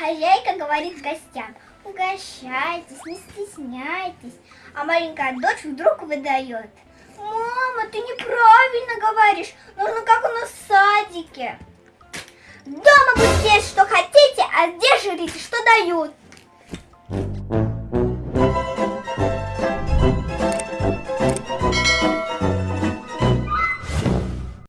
Хозяйка говорит гостям, угощайтесь, не стесняйтесь. А маленькая дочь вдруг выдает. Мама, ты неправильно говоришь, нужно как у нас в садике. Дома будете есть, что хотите, а здесь жрите, что дают.